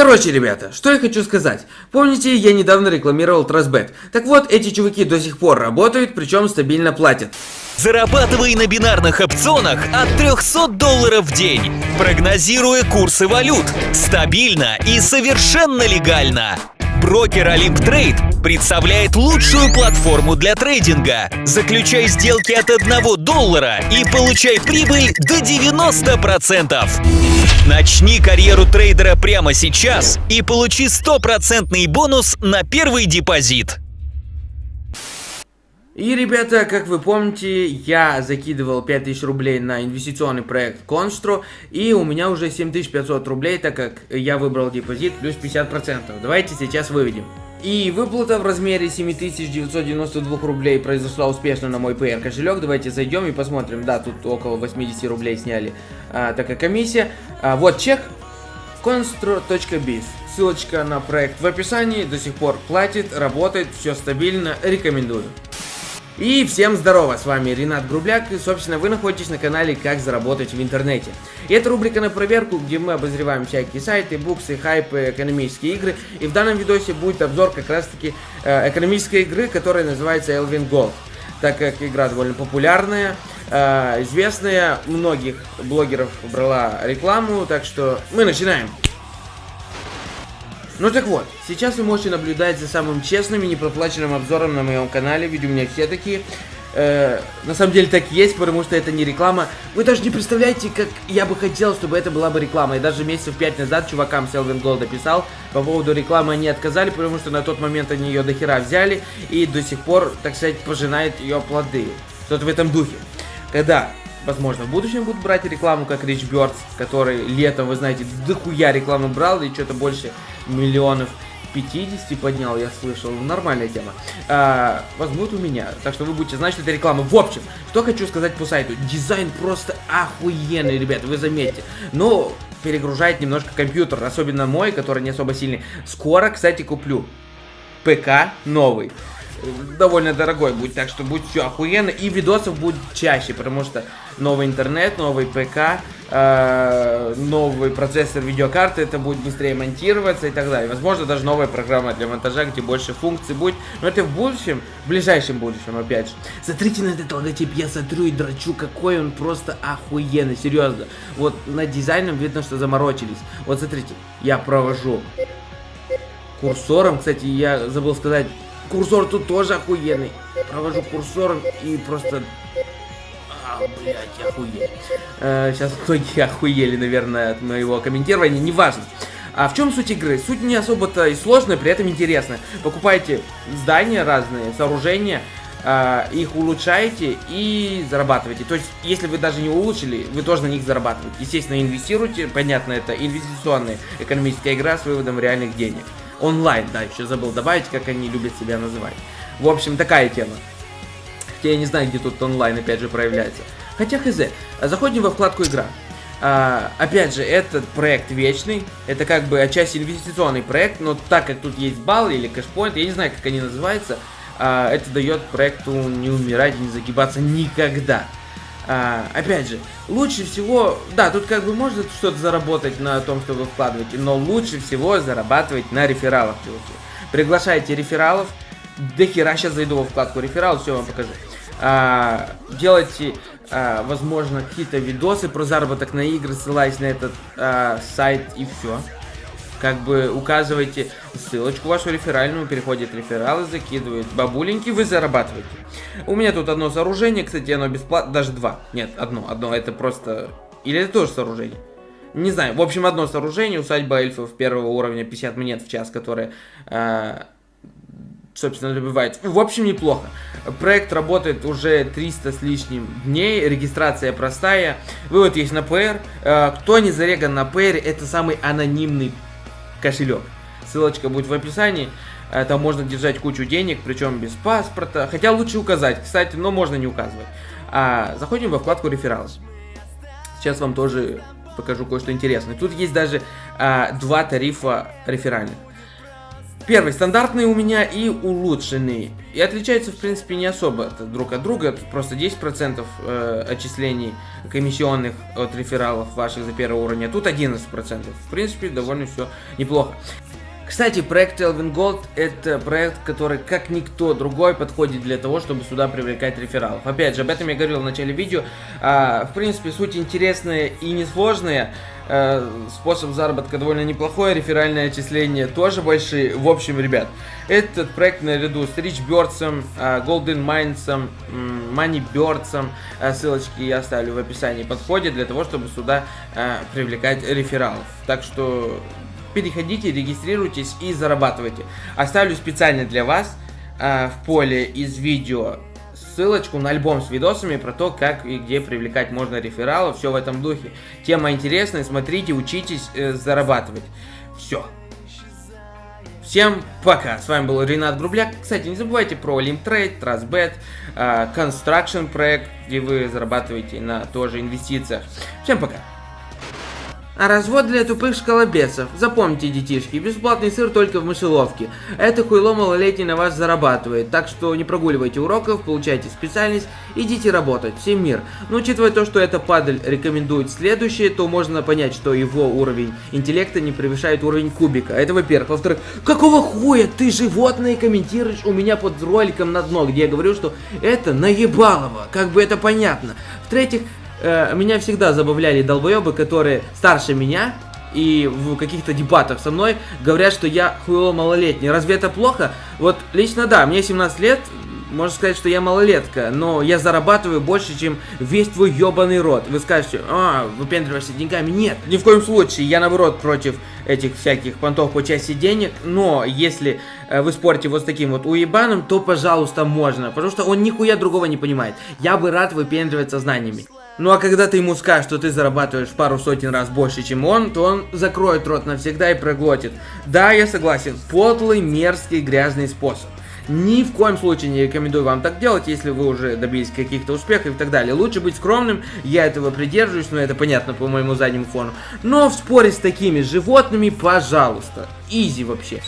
Короче, ребята, что я хочу сказать. Помните, я недавно рекламировал Trustbet. Так вот, эти чуваки до сих пор работают, причем стабильно платят. Зарабатывай на бинарных опционах от 300 долларов в день, прогнозируя курсы валют. Стабильно и совершенно легально. Брокер Olymp Trade представляет лучшую платформу для трейдинга. Заключай сделки от 1 доллара и получай прибыль до 90%. Начни карьеру трейдера прямо сейчас и получи стопроцентный бонус на первый депозит. И, ребята, как вы помните, я закидывал 5000 рублей на инвестиционный проект Constru, и у меня уже 7500 рублей, так как я выбрал депозит плюс 50%. Давайте сейчас выведем. И выплата в размере 7992 рублей произошла успешно на мой PR кошелек. Давайте зайдем и посмотрим. Да, тут около 80 рублей сняли а, такая комиссия. А, вот чек. Constro.biz. Ссылочка на проект в описании. До сих пор платит, работает, все стабильно. Рекомендую. И всем здорово, с вами Ренат Грубляк, и, собственно, вы находитесь на канале «Как заработать в интернете». И это рубрика на проверку, где мы обозреваем всякие сайты, буксы, хайпы, экономические игры. И в данном видосе будет обзор как раз-таки э, экономической игры, которая называется Elvin Gold. Так как игра довольно популярная, э, известная, многих блогеров брала рекламу, так что мы начинаем. Ну так вот, сейчас вы можете наблюдать за самым честным и непроплаченным обзором на моем канале, ведь у меня все такие. Э, на самом деле так есть, потому что это не реклама. Вы даже не представляете, как я бы хотел, чтобы это была бы реклама. И даже месяцев пять назад чувакам Селвин Голда писал по поводу рекламы, они отказали, потому что на тот момент они ее до хера взяли и до сих пор, так сказать, пожинает ее плоды. Что-то в этом духе. Когда возможно, в будущем будут брать рекламу, как Rich Birds, который летом, вы знаете, дохуя рекламу брал, и что-то больше миллионов 50 поднял, я слышал. Нормальная тема. А, возьмут у меня. Так что вы будете знать, что это реклама. В общем, что хочу сказать по сайту. Дизайн просто охуенный, ребят, вы заметите. Но перегружает немножко компьютер, особенно мой, который не особо сильный. Скоро, кстати, куплю ПК новый довольно дорогой будет, так что будет все охуенно. И видосов будет чаще, потому что новый интернет, новый ПК, э, новый процессор видеокарты, это будет быстрее монтироваться и так далее. Возможно, даже новая программа для монтажа, где больше функций будет. Но это в будущем, в ближайшем будущем, опять же. Смотрите на этот логотип, я смотрю и драчу, какой он просто охуенный, серьезно. Вот на дизайном видно, что заморочились. Вот смотрите, я провожу курсором, кстати, я забыл сказать, Курсор тут тоже охуенный. Провожу курсором и просто... А, блядь, охуеть. Э, сейчас многие охуели, наверное, от моего комментирования. Неважно. А в чем суть игры? Суть не особо-то и сложная, при этом интересная. Покупаете здания разные, сооружения, э, их улучшаете и зарабатываете. То есть, если вы даже не улучшили, вы тоже на них зарабатываете. Естественно, инвестируйте. Понятно, это инвестиционная экономическая игра с выводом реальных денег. Онлайн, да, еще забыл добавить, как они любят себя называть. В общем, такая тема. Хотя я не знаю, где тут онлайн опять же проявляется. Хотя хз. Заходим во вкладку игра. А, опять же, этот проект вечный. Это как бы отчасти инвестиционный проект, но так как тут есть балл или кэшпоинт, я не знаю, как они называются, а, это дает проекту не умирать и не загибаться никогда. А, опять же, лучше всего, да, тут как бы можно что-то заработать на том, что вы вкладываете, но лучше всего зарабатывать на рефералах, чуваки. Приглашайте рефералов, до хера сейчас зайду во вкладку реферал, все вам покажу. А, делайте, а, возможно, какие-то видосы про заработок на игры, ссылаясь на этот а, сайт и все как бы указываете ссылочку вашу реферальную, переходит рефералы, закидывает бабуленьки, вы зарабатываете. У меня тут одно сооружение, кстати, оно бесплатно, даже два. Нет, одно, одно, это просто... Или это тоже сооружение? Не знаю, в общем, одно сооружение, усадьба эльфов первого уровня, 50 монет в час, которое... Э, собственно, добивает. В общем, неплохо. Проект работает уже 300 с лишним дней, регистрация простая, вывод есть на PR. Э, кто не зареган на PR, это самый анонимный кошелек. Ссылочка будет в описании. Э, там можно держать кучу денег, причем без паспорта. Хотя лучше указать, кстати, но можно не указывать. А, заходим во вкладку рефералы. Сейчас вам тоже покажу кое-что интересное. Тут есть даже а, два тарифа реферальных. Первый стандартный у меня и улучшенный. И отличаются, в принципе, не особо друг от друга. Просто 10% э, отчислений комиссионных от рефералов ваших за первого уровня. Тут 11%. В принципе, довольно все неплохо. Кстати, проект Elvin Gold это проект, который как никто другой подходит для того, чтобы сюда привлекать рефералов. Опять же, об этом я говорил в начале видео. А, в принципе, суть интересная и несложная. А, способ заработка довольно неплохой, реферальное отчисление тоже большие. В общем, ребят, этот проект наряду с Rich Birds, а, Golden Minds, Money Birds, а, ссылочки я оставлю в описании, подходит для того, чтобы сюда а, привлекать рефералов. Так что переходите, регистрируйтесь и зарабатывайте. Оставлю специально для вас э, в поле из видео ссылочку на альбом с видосами про то, как и где привлекать можно рефералов, все в этом духе. Тема интересная, смотрите, учитесь э, зарабатывать. Все. Всем пока. С вами был Ренат Грубляк. Кстати, не забывайте про Limtrade, Trustbet, э, Construction проект, где вы зарабатываете на тоже инвестициях. Всем пока. А развод для тупых школобесов. Запомните, детишки, бесплатный сыр только в мышеловке. Это хуйло малолетний на вас зарабатывает, так что не прогуливайте уроков, получайте специальность, идите работать. Всем мир. Но учитывая то, что эта падаль рекомендует следующее, то можно понять, что его уровень интеллекта не превышает уровень кубика. Это во-первых. Во-вторых, какого хуя ты животное комментируешь у меня под роликом на дно, где я говорю, что это наебалово. Как бы это понятно. В-третьих, э, меня всегда забавляли долбоебы, которые старше меня и в каких-то дебатах со мной говорят, что я хуево малолетний. Разве это плохо? Вот лично да, мне 17 лет, можно сказать, что я малолетка, но я зарабатываю больше, чем весь твой ебаный рот. Вы скажете, а, выпендриваешься деньгами. Нет, ни в коем случае, я наоборот против этих всяких понтов по части денег, но если э, вы спорите вот с таким вот уебаном, то пожалуйста можно, потому что он нихуя другого не понимает. Я бы рад выпендриваться знаниями. Ну а когда ты ему скажешь, что ты зарабатываешь пару сотен раз больше, чем он, то он закроет рот навсегда и проглотит. Да, я согласен, подлый, мерзкий, грязный способ. Ни в коем случае не рекомендую вам так делать, если вы уже добились каких-то успехов и так далее. Лучше быть скромным, я этого придерживаюсь, но это понятно по моему заднему фону. Но в споре с такими животными, пожалуйста, изи вообще.